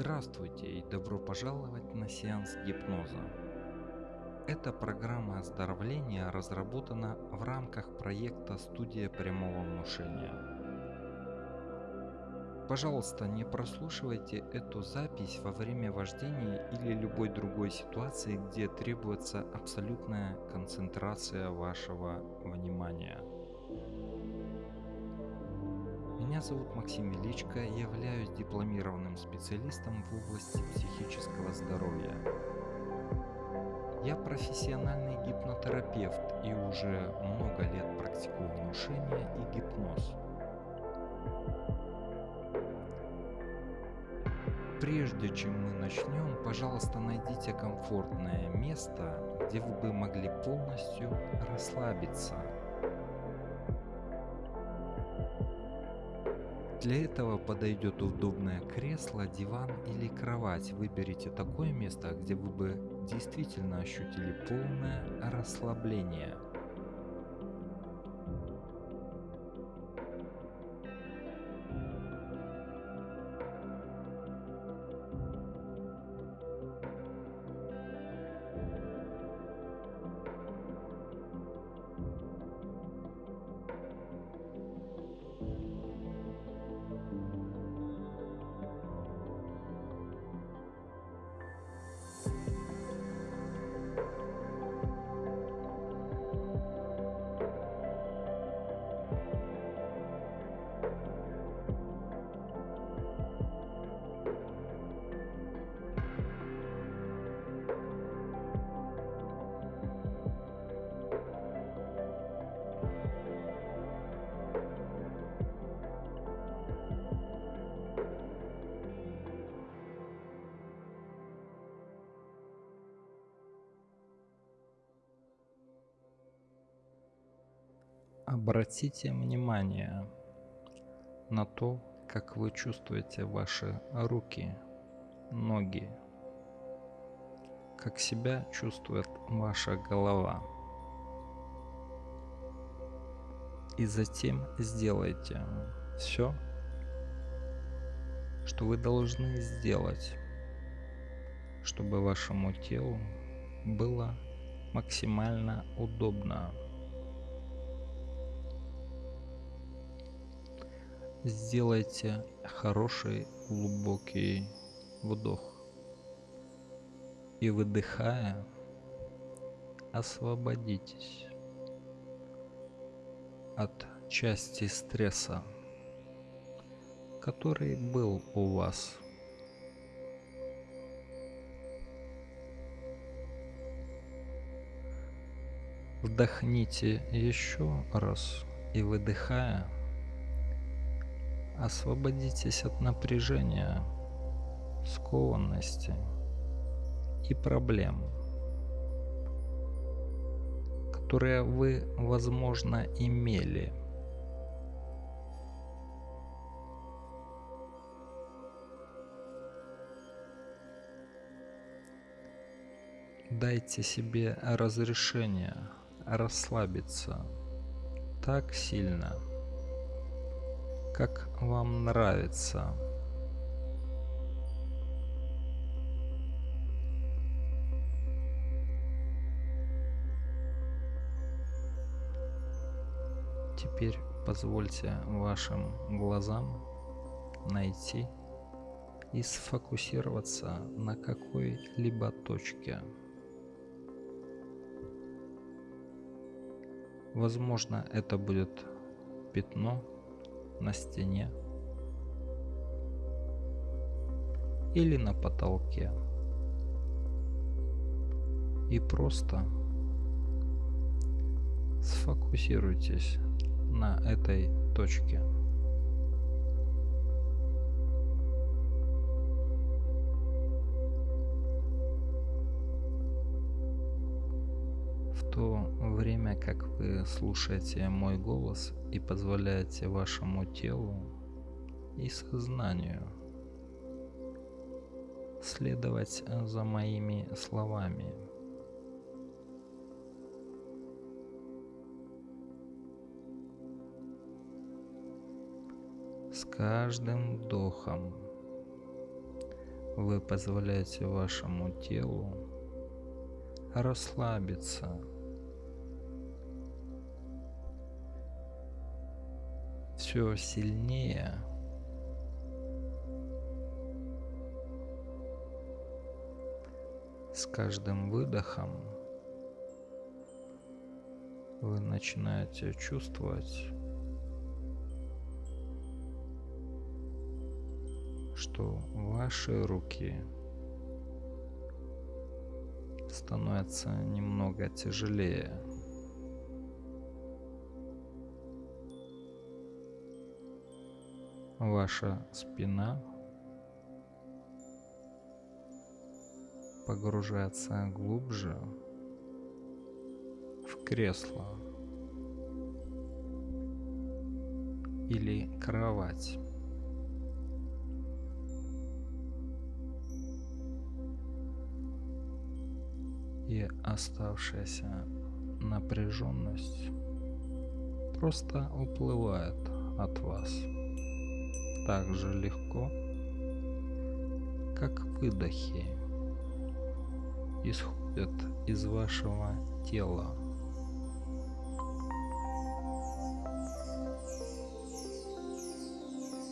Здравствуйте и добро пожаловать на сеанс гипноза. Эта программа оздоровления разработана в рамках проекта «Студия прямого внушения». Пожалуйста, не прослушивайте эту запись во время вождения или любой другой ситуации, где требуется абсолютная концентрация вашего внимания. Меня зовут Максим Величко, являюсь дипломированным специалистом в области психического здоровья. Я профессиональный гипнотерапевт и уже много лет практикую внушение и гипноз. Прежде чем мы начнем, пожалуйста, найдите комфортное место, где вы бы могли полностью расслабиться – Для этого подойдет удобное кресло, диван или кровать. Выберите такое место, где вы бы действительно ощутили полное расслабление. Обратите внимание на то, как вы чувствуете ваши руки, ноги, как себя чувствует ваша голова. И затем сделайте все, что вы должны сделать, чтобы вашему телу было максимально удобно. Сделайте хороший глубокий вдох. И выдыхая, освободитесь от части стресса, который был у вас. Вдохните еще раз и выдыхая, Освободитесь от напряжения, скованности и проблем, которые вы, возможно, имели. Дайте себе разрешение расслабиться так сильно – как вам нравится. Теперь позвольте вашим глазам найти и сфокусироваться на какой-либо точке. Возможно, это будет пятно на стене или на потолке. И просто сфокусируйтесь на этой точке. Время как вы слушаете мой голос и позволяете вашему телу и сознанию следовать за моими словами. С каждым вдохом вы позволяете вашему телу расслабиться. Все сильнее с каждым выдохом вы начинаете чувствовать, что ваши руки становятся немного тяжелее. Ваша спина погружается глубже в кресло или кровать. И оставшаяся напряженность просто уплывает от вас так же легко, как выдохи исходят из вашего тела.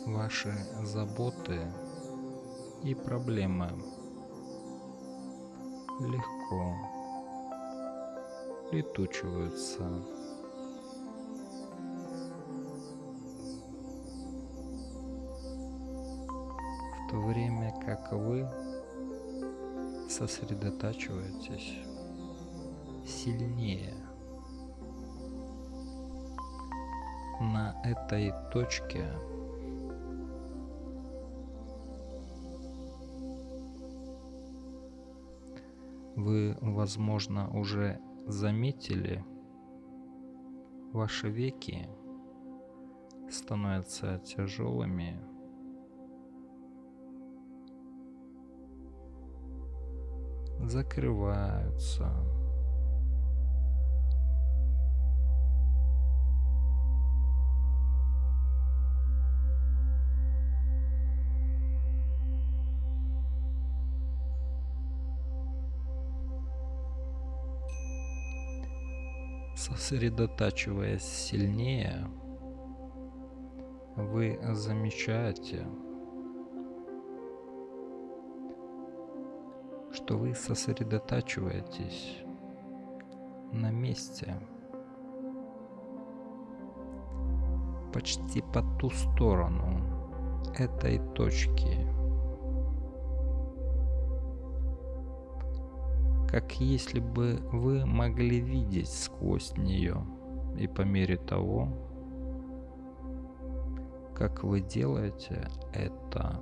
Ваши заботы и проблемы легко летучиваются. В то время как вы сосредотачиваетесь сильнее на этой точке вы, возможно, уже заметили, ваши веки становятся тяжелыми закрываются. Сосредотачиваясь сильнее, вы замечаете, что вы сосредотачиваетесь на месте, почти по ту сторону этой точки, как если бы вы могли видеть сквозь нее, и по мере того, как вы делаете это,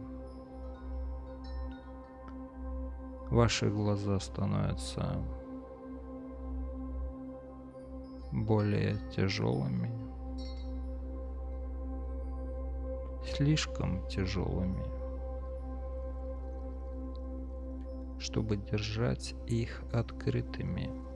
ваши глаза становятся более тяжелыми, слишком тяжелыми, чтобы держать их открытыми.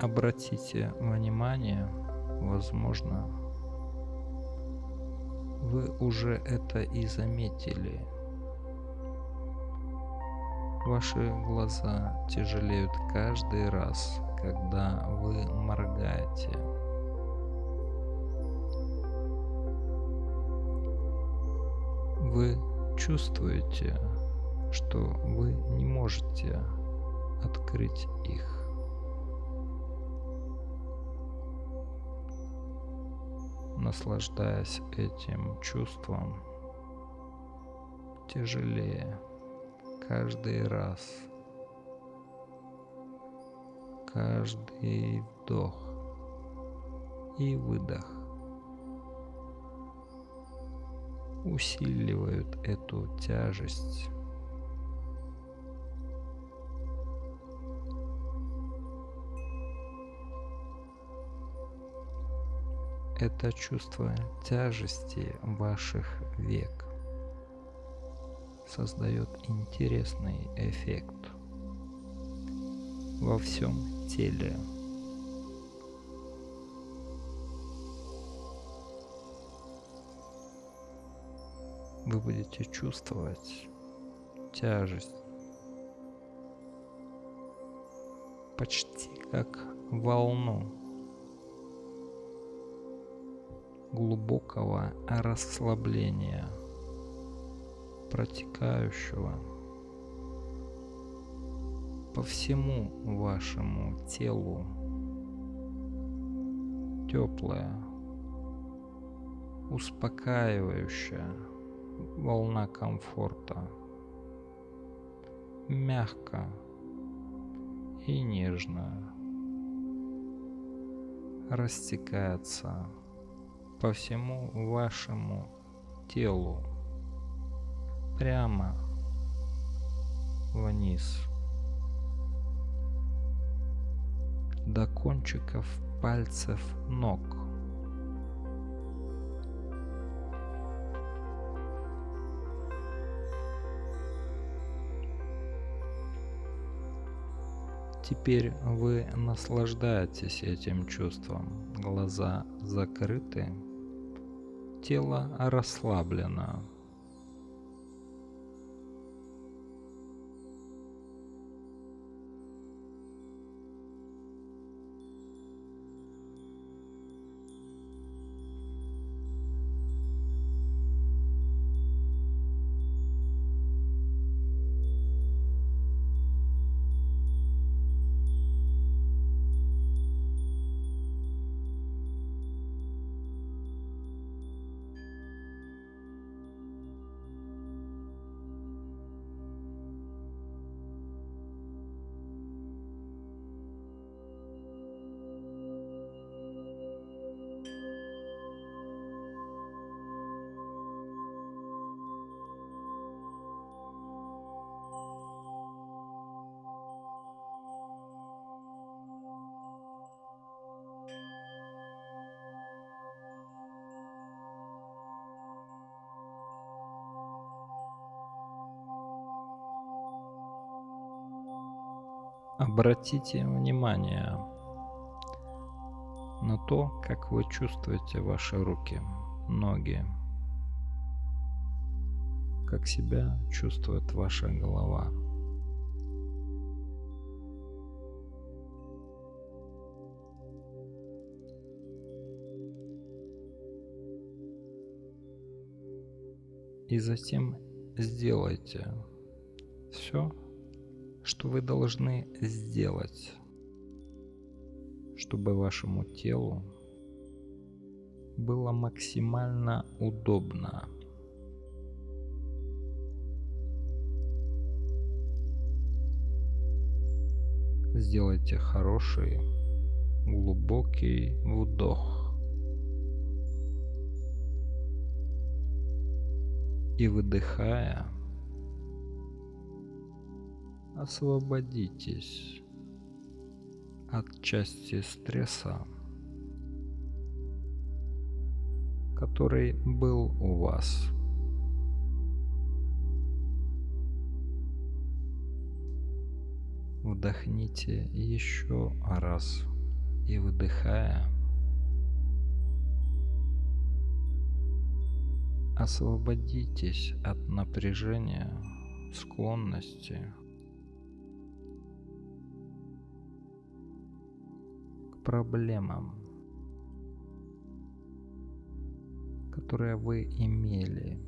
Обратите внимание, возможно, вы уже это и заметили. Ваши глаза тяжелеют каждый раз, когда вы моргаете. Вы чувствуете, что вы не можете открыть наслаждаясь этим чувством тяжелее каждый раз, каждый вдох и выдох усиливают эту тяжесть это чувство тяжести ваших век создает интересный эффект. во всем теле. Вы будете чувствовать тяжесть почти как волну глубокого расслабления, протекающего по всему вашему телу, теплая, успокаивающая волна комфорта, мягко и нежно растекается по всему вашему телу прямо вниз до кончиков пальцев ног. Теперь вы наслаждаетесь этим чувством. Глаза закрыты, тело расслаблено. Обратите внимание на то, как вы чувствуете ваши руки, ноги, как себя чувствует ваша голова. И затем сделайте все, что вы должны сделать, чтобы вашему телу было максимально удобно. Сделайте хороший глубокий вдох и выдыхая освободитесь от части стресса, который был у вас. Вдохните еще раз и выдыхая, освободитесь от напряжения, склонности проблемам, которые вы имели.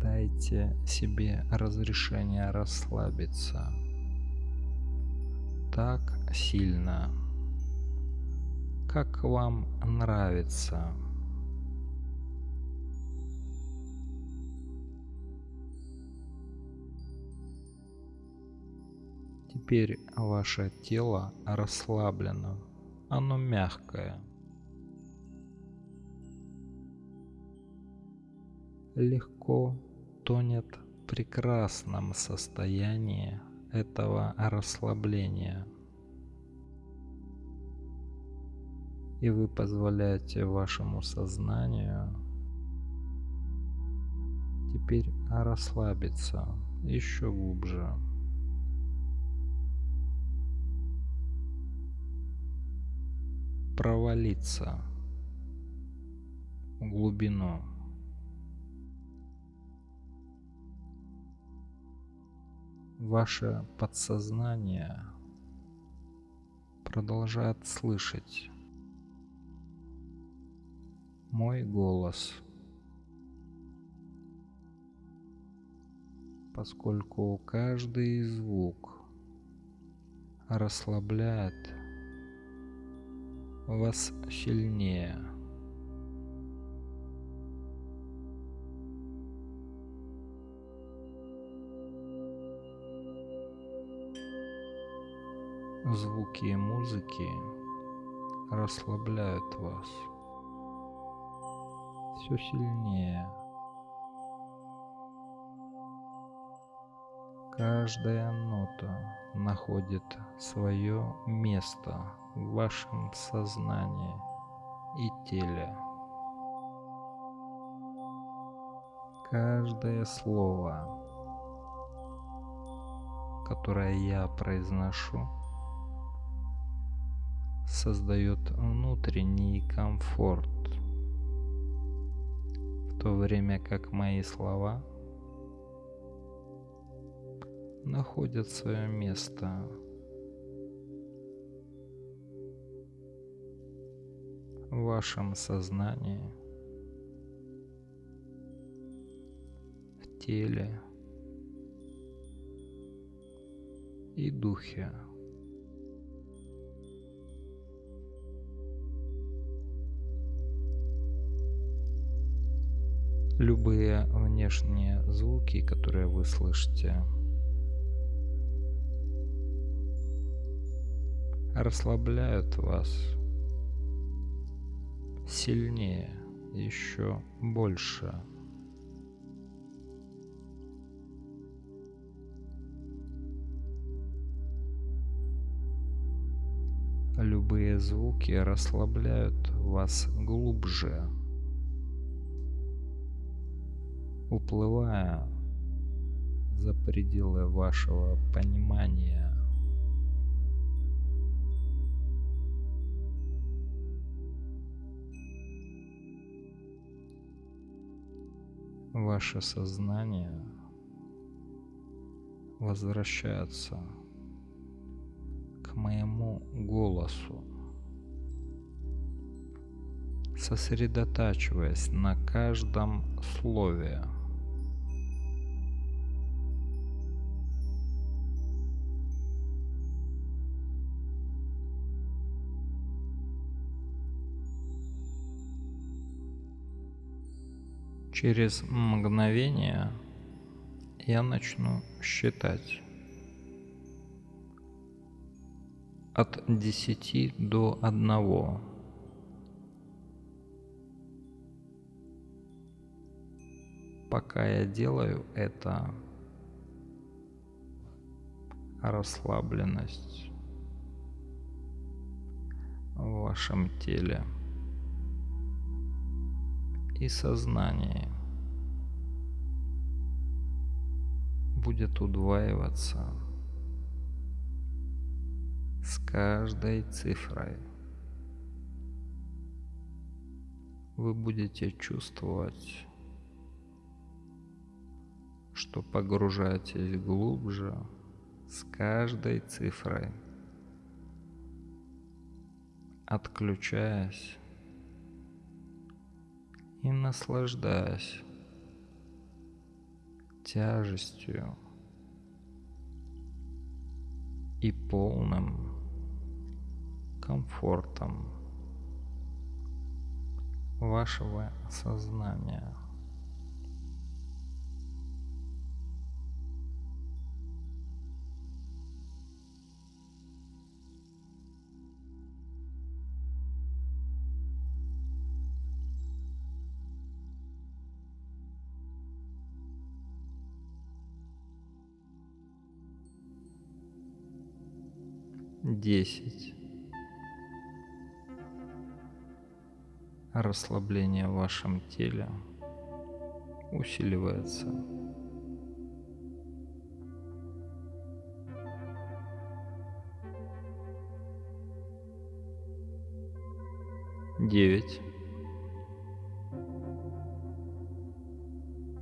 Дайте себе разрешение расслабиться так сильно, как вам нравится. Теперь ваше тело расслаблено, оно мягкое. Легко тонет в прекрасном состоянии этого расслабления. И вы позволяете вашему сознанию теперь расслабиться еще глубже. Провалиться в глубину. Ваше подсознание продолжает слышать мой голос, поскольку каждый звук расслабляет вас сильнее. Звуки и музыки расслабляют вас все сильнее. Каждая нота находит свое место в вашем сознании и теле. Каждое слово, которое я произношу, создает внутренний комфорт, в то время как мои слова находят свое место в вашем сознании, в теле и духе. Любые внешние звуки, которые вы слышите, расслабляют вас сильнее, еще больше. Любые звуки расслабляют вас глубже, уплывая за пределы вашего понимания. Ваше сознание возвращается к моему голосу, сосредотачиваясь на каждом слове. Через мгновение я начну считать от десяти до одного. Пока я делаю это, расслабленность в вашем теле и сознание будет удваиваться с каждой цифрой. Вы будете чувствовать, что погружаетесь глубже с каждой цифрой, отключаясь и наслаждаясь тяжестью и полным комфортом вашего сознания. 10. Расслабление в вашем теле усиливается. Девять.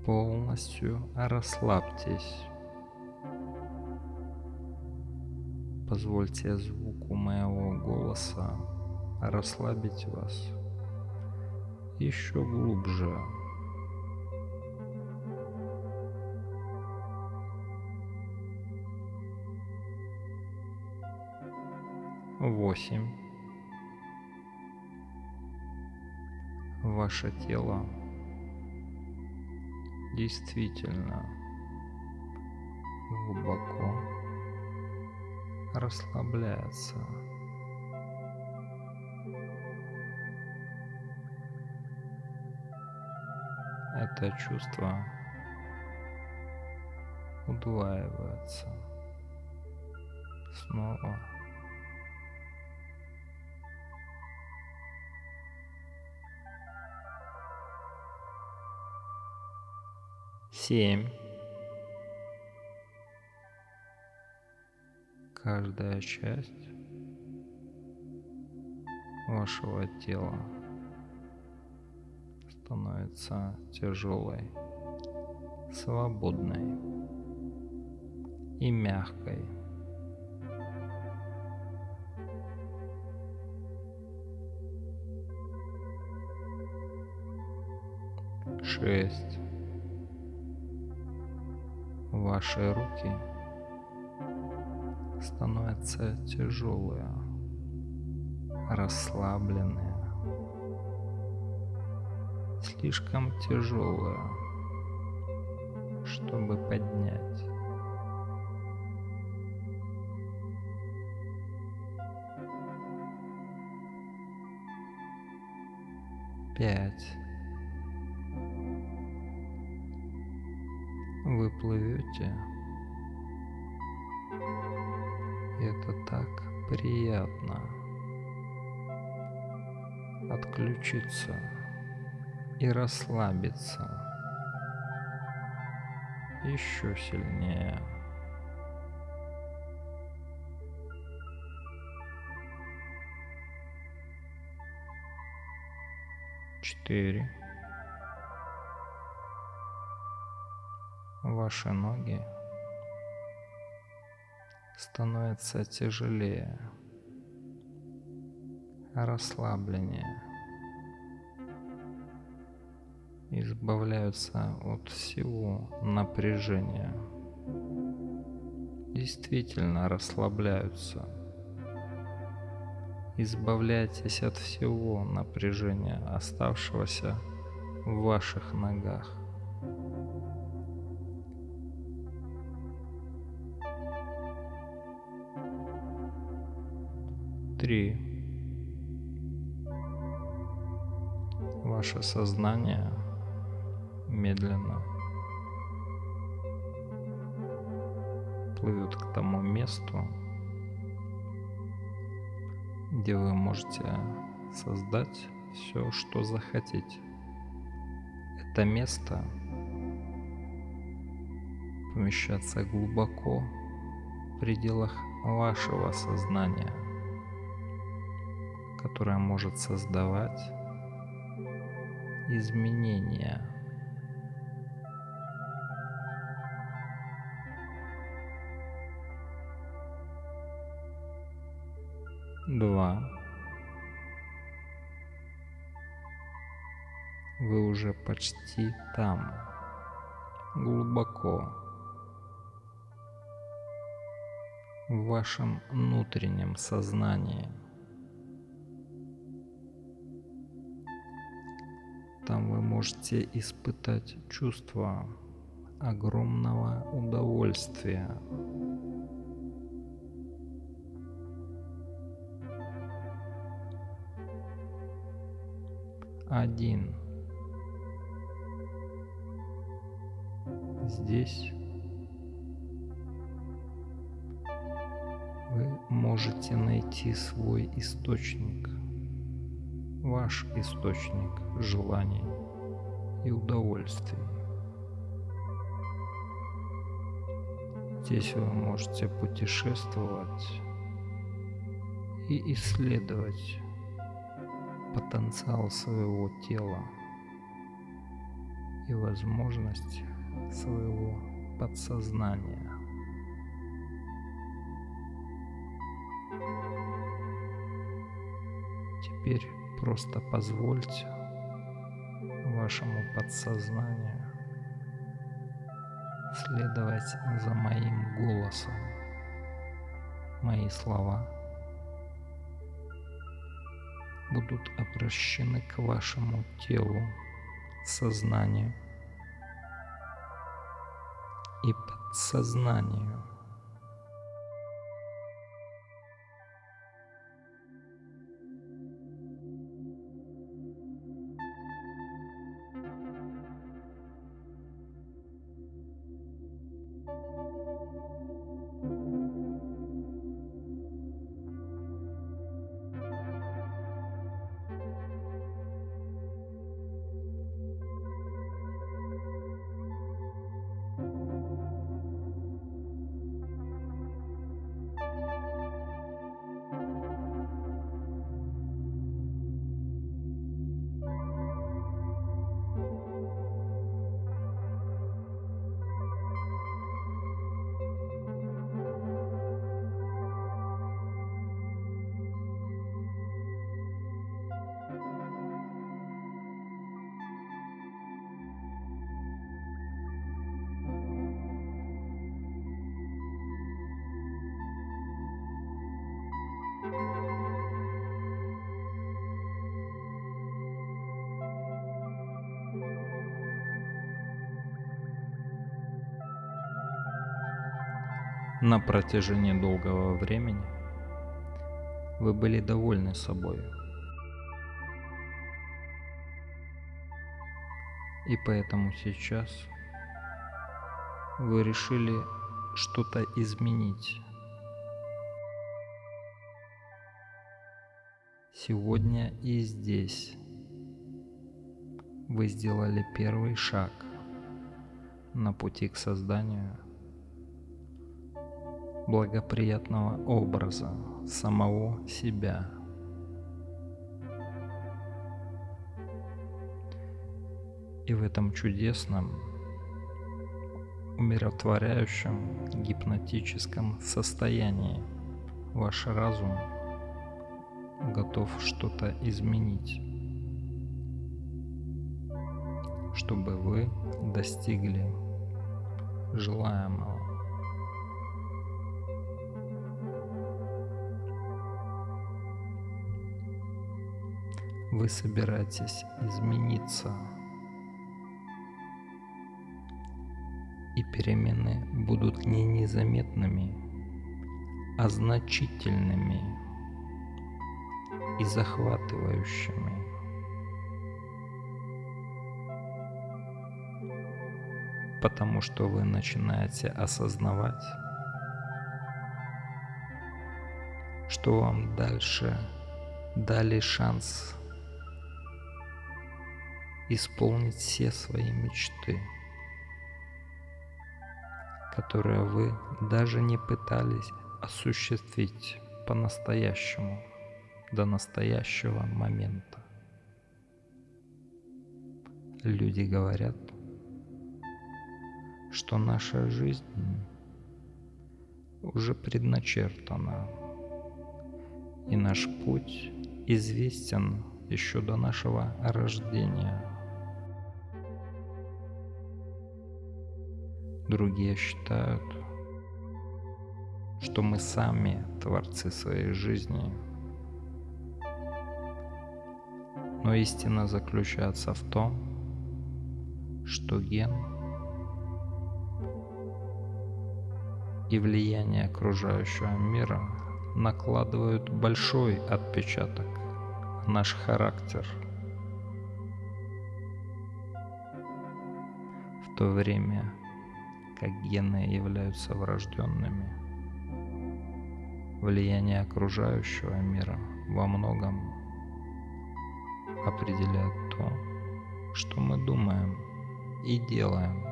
Полностью расслабьтесь. Позвольте звуку моего голоса расслабить вас еще глубже. Восемь. Ваше тело действительно глубоко расслабляется. Это чувство удваивается снова. Семь. Каждая часть вашего тела становится тяжелой, свободной и мягкой. Шесть. Ваши руки становятся тяжелые, расслабленные, слишком тяжелые, чтобы поднять. Пять. Вы плывете. Это так приятно отключиться и расслабиться еще сильнее. Четыре. Ваши ноги становятся тяжелее, расслабленнее, избавляются от всего напряжения, действительно расслабляются. Избавляйтесь от всего напряжения, оставшегося в ваших ногах. Три. Ваше сознание медленно плывет к тому месту, где вы можете создать все, что захотите. Это место помещаться глубоко в пределах вашего сознания – которая может создавать изменения. Два. Вы уже почти там, глубоко, в вашем внутреннем сознании – можете испытать чувство огромного удовольствия. Один. Здесь вы можете найти свой источник – ваш источник желаний и удовольствий. Здесь вы можете путешествовать и исследовать потенциал своего тела и возможность своего подсознания. Теперь просто позвольте вашему подсознанию следовать за моим голосом. Мои слова будут обращены к вашему телу, сознанию и подсознанию. На протяжении долгого времени вы были довольны собой. И поэтому сейчас вы решили что-то изменить. Сегодня и здесь вы сделали первый шаг на пути к созданию благоприятного образа самого себя. И в этом чудесном, умиротворяющем, гипнотическом состоянии ваш разум готов что-то изменить, чтобы вы достигли желаемого. Вы собираетесь измениться. И перемены будут не незаметными, а значительными и захватывающими. Потому что вы начинаете осознавать, что вам дальше дали шанс исполнить все свои мечты, которые вы даже не пытались осуществить по-настоящему до настоящего момента. Люди говорят, что наша жизнь уже предначертана, и наш путь известен еще до нашего рождения. Другие считают, что мы сами творцы своей жизни. Но истина заключается в том, что ген и влияние окружающего мира накладывают большой отпечаток на наш характер. В то время как гены являются врожденными. Влияние окружающего мира во многом определяет то, что мы думаем и делаем.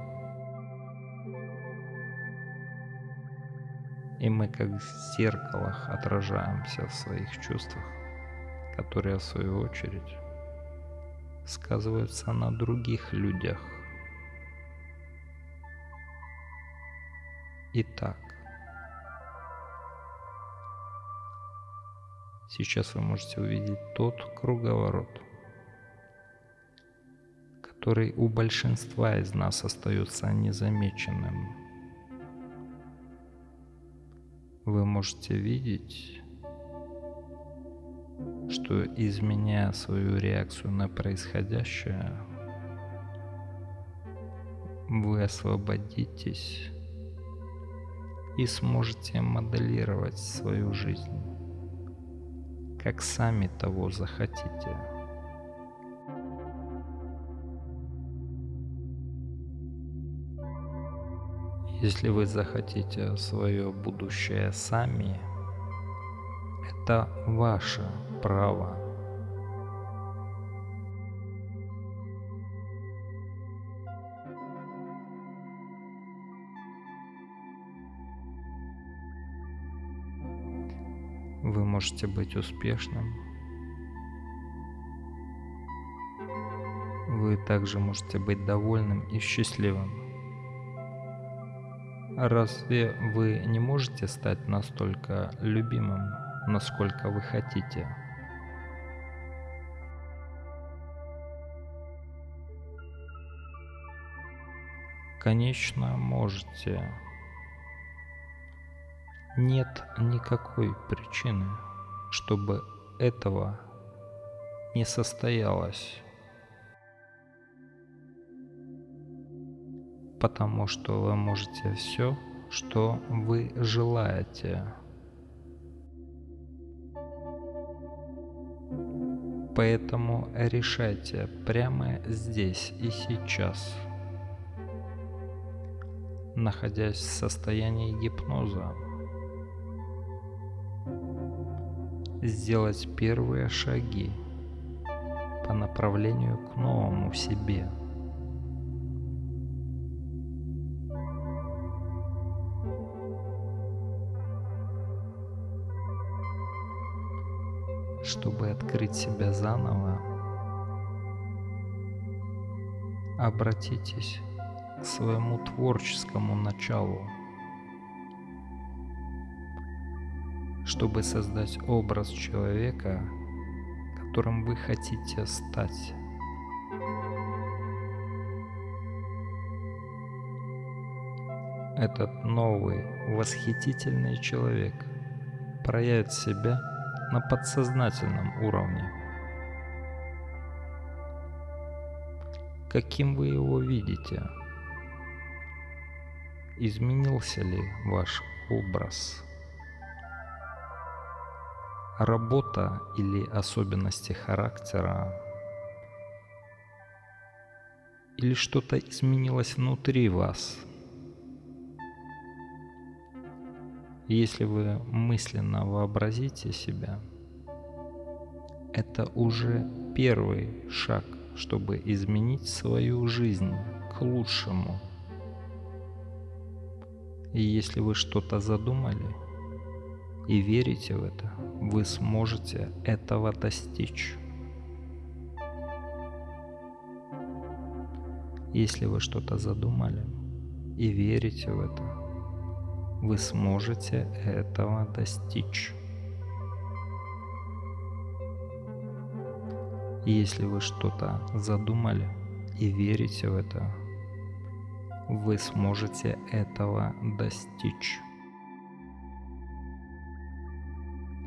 И мы как в зеркалах отражаемся в своих чувствах, которые в свою очередь сказываются на других людях. Итак, сейчас вы можете увидеть тот круговорот, который у большинства из нас остается незамеченным. Вы можете видеть, что изменяя свою реакцию на происходящее, вы освободитесь и сможете моделировать свою жизнь, как сами того захотите. Если вы захотите свое будущее сами, это ваше право. Вы можете быть успешным. Вы также можете быть довольным и счастливым. Разве вы не можете стать настолько любимым, насколько вы хотите? Конечно, можете. Нет никакой причины, чтобы этого не состоялось. Потому что вы можете все, что вы желаете. Поэтому решайте прямо здесь и сейчас – находясь в состоянии гипноза. Сделать первые шаги по направлению к новому себе. Чтобы открыть себя заново, обратитесь к своему творческому началу, чтобы создать образ человека, которым вы хотите стать. Этот новый, восхитительный человек проявит себя на подсознательном уровне. Каким вы его видите – Изменился ли ваш образ? Работа или особенности характера? Или что-то изменилось внутри вас? Если вы мысленно вообразите себя, это уже первый шаг, чтобы изменить свою жизнь к лучшему – и если вы что-то задумали и верите в это, вы сможете этого достичь. Если вы что-то задумали и верите в это, вы сможете этого достичь. Если вы что-то задумали и верите в это, вы сможете этого достичь.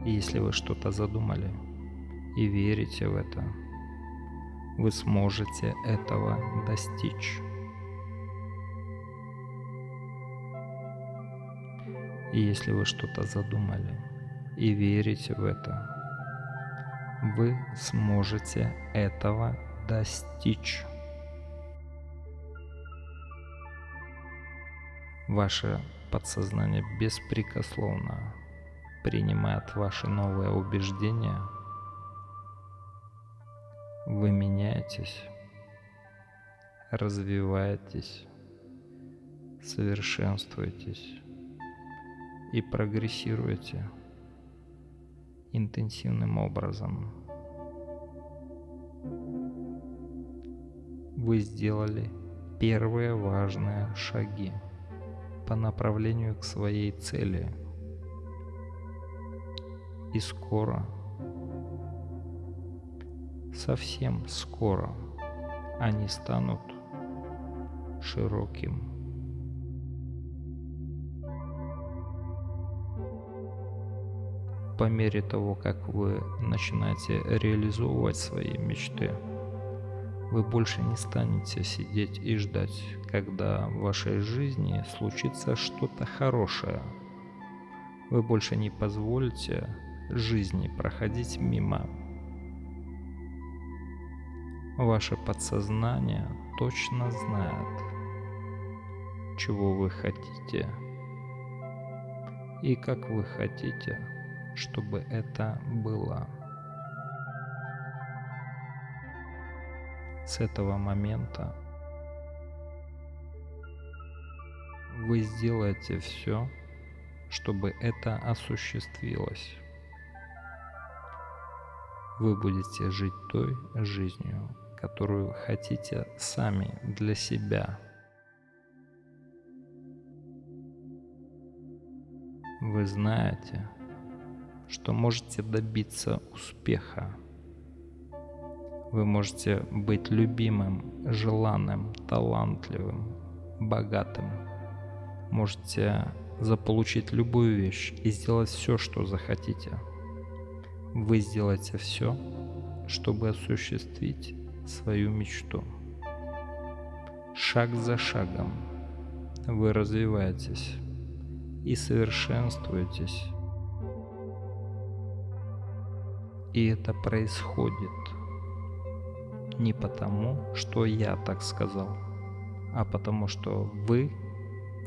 Если вы что-то задумали и верите в это, вы сможете этого достичь. И если вы что-то задумали и верите в это, вы сможете этого достичь. Ваше подсознание беспрекословно принимает ваши новые убеждения, вы меняетесь, развиваетесь, совершенствуетесь и прогрессируете интенсивным образом. Вы сделали первые важные шаги по направлению к своей цели – и скоро, совсем скоро, они станут широким. По мере того, как вы начинаете реализовывать свои мечты, вы больше не станете сидеть и ждать, когда в вашей жизни случится что-то хорошее. Вы больше не позволите жизни проходить мимо. Ваше подсознание точно знает, чего вы хотите и как вы хотите, чтобы это было. С этого момента вы сделаете все, чтобы это осуществилось. Вы будете жить той жизнью, которую хотите сами для себя. Вы знаете, что можете добиться успеха вы можете быть любимым, желанным, талантливым, богатым. Можете заполучить любую вещь и сделать все, что захотите. Вы сделаете все, чтобы осуществить свою мечту. Шаг за шагом вы развиваетесь и совершенствуетесь. И это происходит не потому, что я так сказал, а потому что вы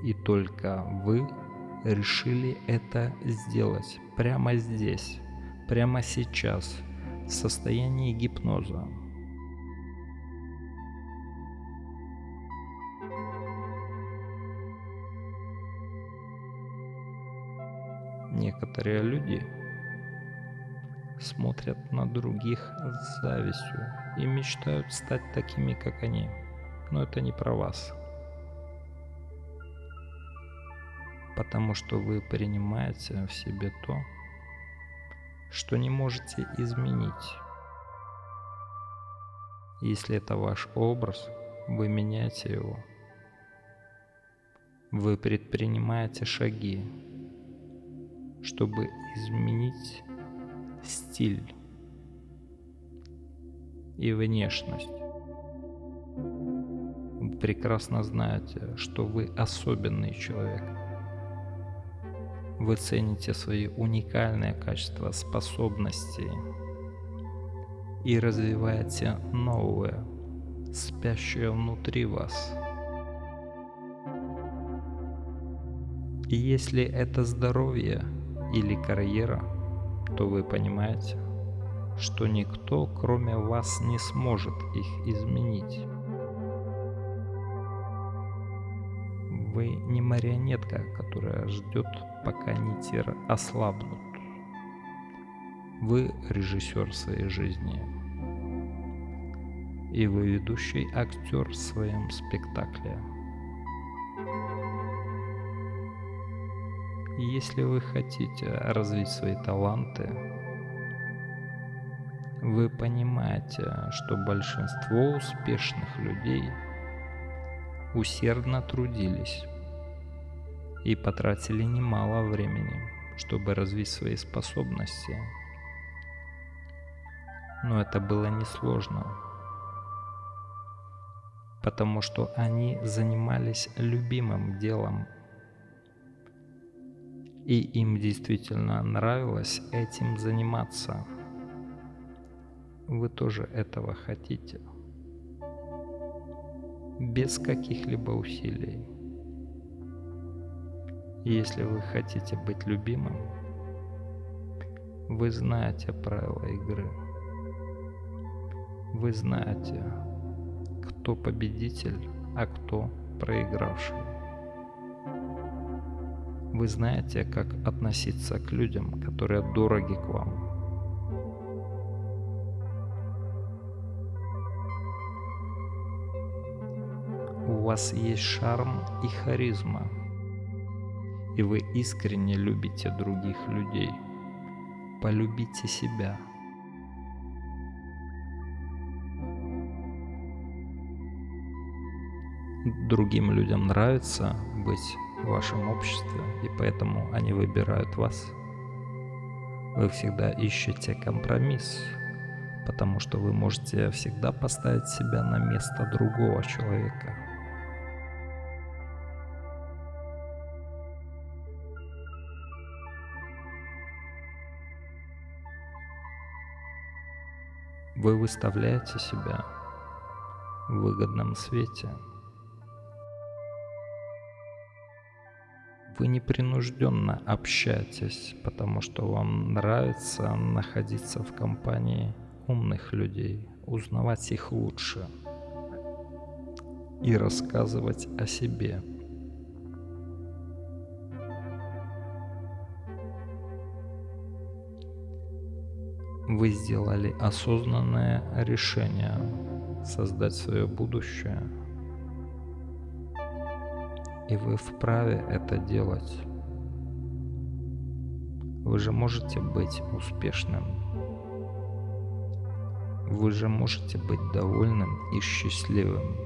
и только вы решили это сделать прямо здесь, прямо сейчас, в состоянии гипноза. Некоторые люди смотрят на других с завистью и мечтают стать такими, как они. Но это не про вас. Потому что вы принимаете в себе то, что не можете изменить. Если это ваш образ, вы меняете его. Вы предпринимаете шаги, чтобы изменить стиль и внешность. Вы прекрасно знаете, что вы особенный человек. Вы цените свои уникальные качества, способности и развиваете новое, спящее внутри вас. И если это здоровье или карьера – то вы понимаете, что никто, кроме вас, не сможет их изменить. Вы не марионетка, которая ждет, пока нити ослабнут. Вы режиссер своей жизни. И вы ведущий актер в своем спектакле. Если вы хотите развить свои таланты, вы понимаете, что большинство успешных людей усердно трудились и потратили немало времени, чтобы развить свои способности. Но это было несложно, потому что они занимались любимым делом и им действительно нравилось этим заниматься. Вы тоже этого хотите. Без каких-либо усилий. Если вы хотите быть любимым, вы знаете правила игры. Вы знаете, кто победитель, а кто проигравший. Вы знаете, как относиться к людям, которые дороги к вам. Вас есть шарм и харизма, и вы искренне любите других людей. Полюбите себя. Другим людям нравится быть в вашем обществе, и поэтому они выбирают вас. Вы всегда ищете компромисс, потому что вы можете всегда поставить себя на место другого человека. Вы выставляете себя в выгодном свете. Вы непринужденно общаетесь, потому что вам нравится находиться в компании умных людей, узнавать их лучше и рассказывать о себе. Вы сделали осознанное решение создать свое будущее, и вы вправе это делать. Вы же можете быть успешным вы же можете быть довольным и счастливым.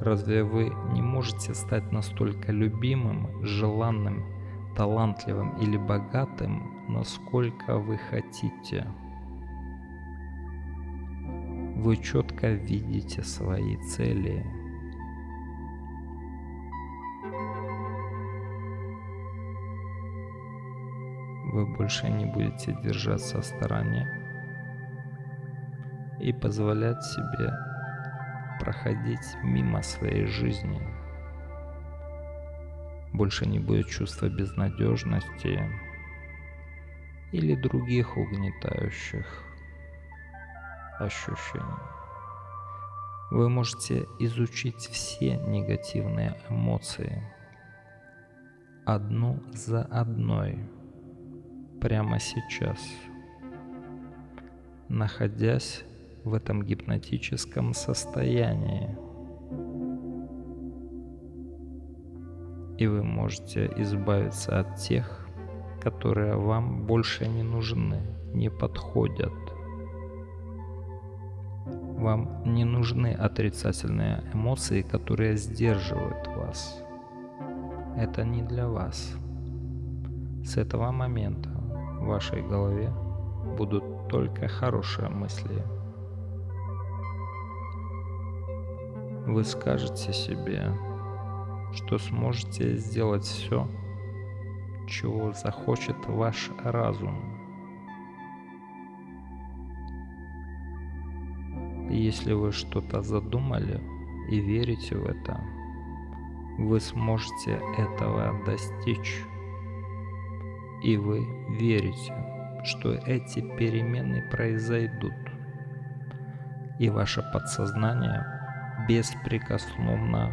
Разве вы не можете стать настолько любимым, желанным, талантливым или богатым, насколько вы хотите? Вы четко видите свои цели. Вы больше не будете держаться в стороне и позволять себе проходить мимо своей жизни. Больше не будет чувства безнадежности или других угнетающих ощущений. Вы можете изучить все негативные эмоции одну за одной прямо сейчас, находясь в этом гипнотическом состоянии. И вы можете избавиться от тех, которые вам больше не нужны, не подходят. Вам не нужны отрицательные эмоции, которые сдерживают вас. Это не для вас. С этого момента в вашей голове будут только хорошие мысли – вы скажете себе, что сможете сделать все, чего захочет ваш разум. если вы что-то задумали и верите в это, вы сможете этого достичь. И вы верите, что эти перемены произойдут. И ваше подсознание беспрекословно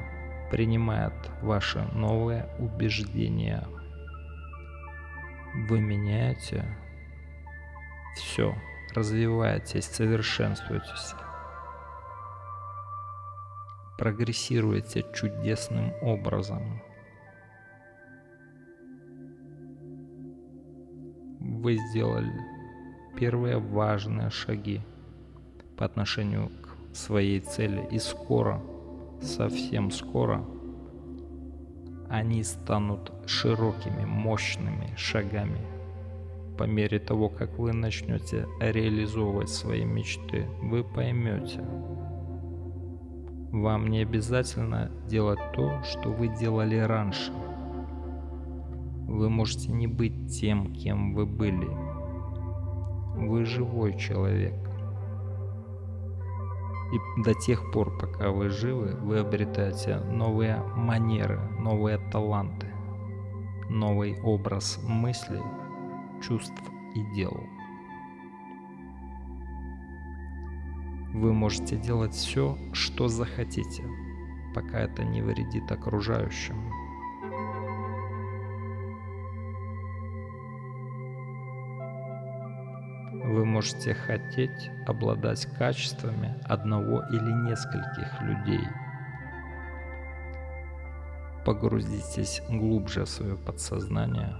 принимает ваши новые убеждения. Вы меняете все, развиваетесь, совершенствуетесь, прогрессируете чудесным образом. Вы сделали первые важные шаги по отношению к своей цели. И скоро, совсем скоро, они станут широкими, мощными шагами. По мере того, как вы начнете реализовывать свои мечты, вы поймете, вам не обязательно делать то, что вы делали раньше. Вы можете не быть тем, кем вы были. Вы живой человек. И до тех пор, пока вы живы, вы обретаете новые манеры, новые таланты, новый образ мыслей, чувств и дел. Вы можете делать все, что захотите, пока это не вредит окружающим. Вы можете хотеть обладать качествами одного или нескольких людей, Погрузитесь глубже в свое подсознание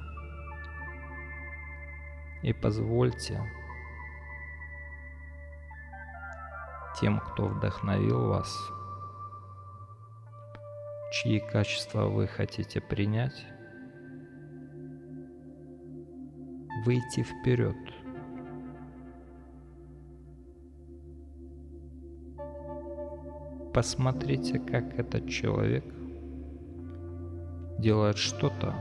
и позвольте тем, кто вдохновил вас, чьи качества вы хотите принять, выйти вперед. Посмотрите, как этот человек делает что-то,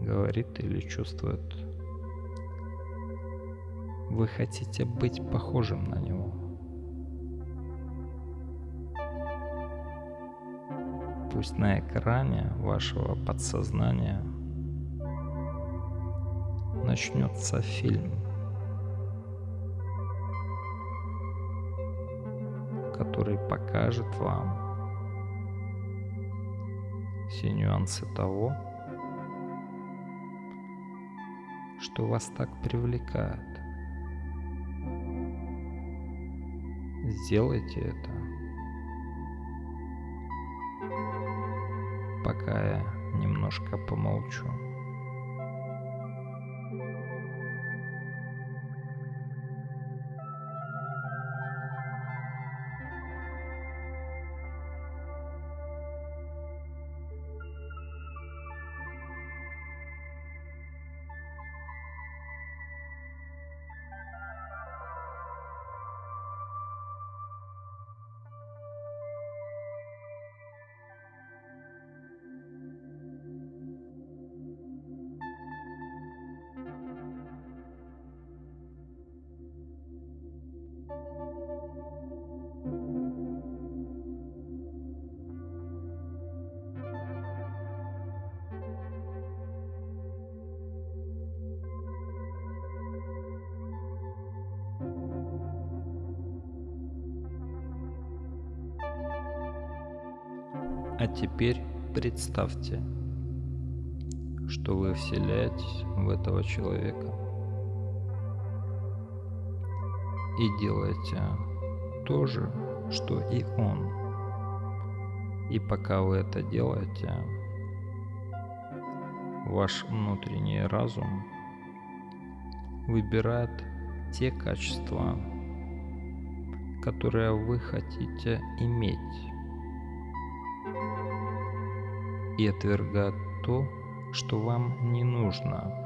говорит или чувствует. Вы хотите быть похожим на него. Пусть на экране вашего подсознания начнется фильм, покажет вам все нюансы того, что вас так привлекает. Сделайте это. Пока я немножко помолчу. Теперь представьте, что вы вселяетесь в этого человека и делаете то же, что и он. И пока вы это делаете, ваш внутренний разум выбирает те качества, которые вы хотите иметь и отвергать то, что вам не нужно.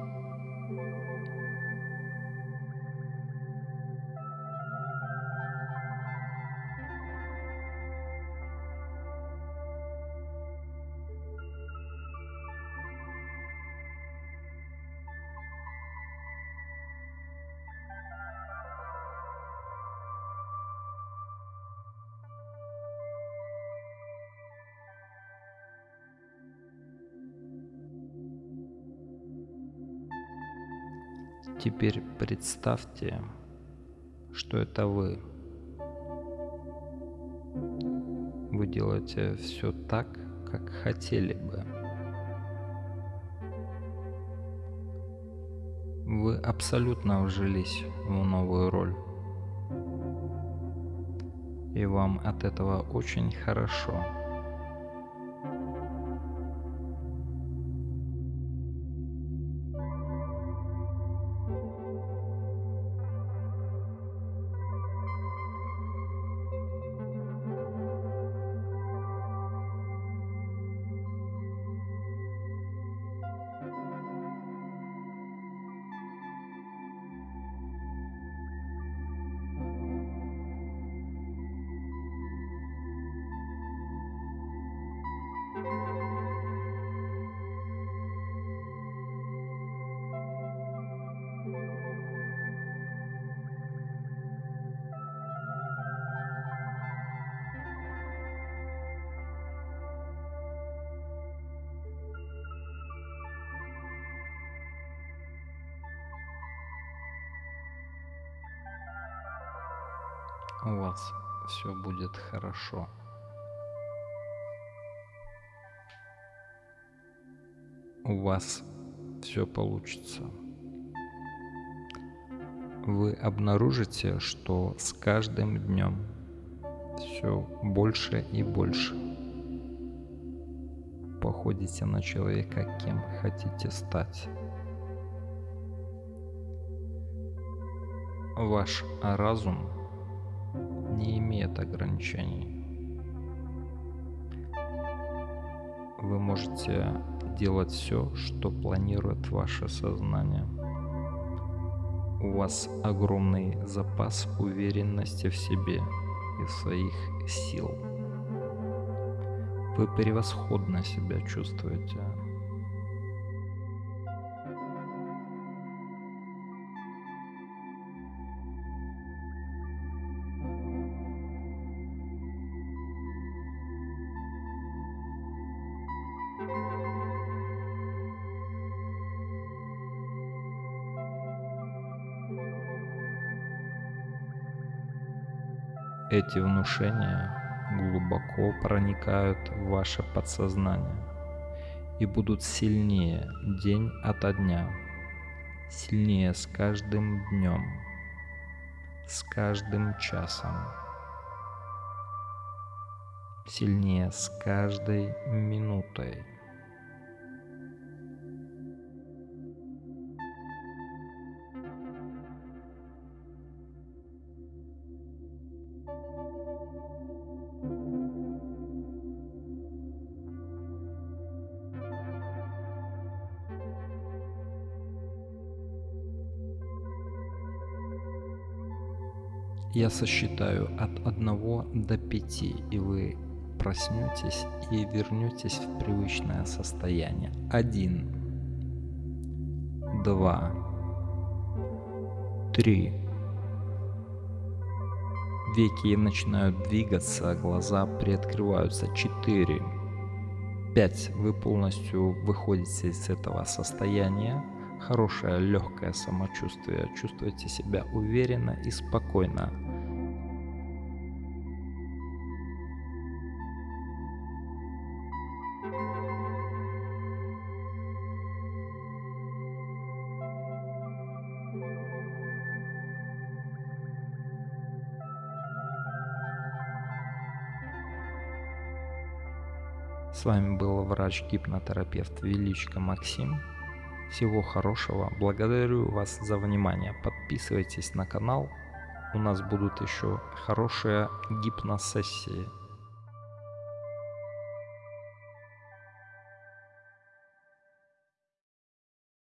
Теперь представьте, что это вы. Вы делаете все так, как хотели бы. Вы абсолютно вжились в новую роль. И вам от этого очень хорошо. У вас все будет хорошо. У вас все получится. Вы обнаружите, что с каждым днем все больше и больше походите на человека, кем хотите стать. Ваш разум не имеет ограничений. Вы можете делать все, что планирует ваше сознание. У вас огромный запас уверенности в себе и в своих сил. Вы превосходно себя чувствуете. Эти внушения глубоко проникают в ваше подсознание и будут сильнее день ото дня, сильнее с каждым днем, с каждым часом, сильнее с каждой минутой. Я сосчитаю от 1 до 5, и вы проснетесь и вернетесь в привычное состояние. 1, 2, 3. Веки начинают двигаться, глаза приоткрываются. 4, 5. Вы полностью выходите из этого состояния хорошее легкое самочувствие, чувствуете себя уверенно и спокойно. Вами был врач-гипнотерапевт Величко Максим. Всего хорошего. Благодарю вас за внимание. Подписывайтесь на канал. У нас будут еще хорошие гипносессии.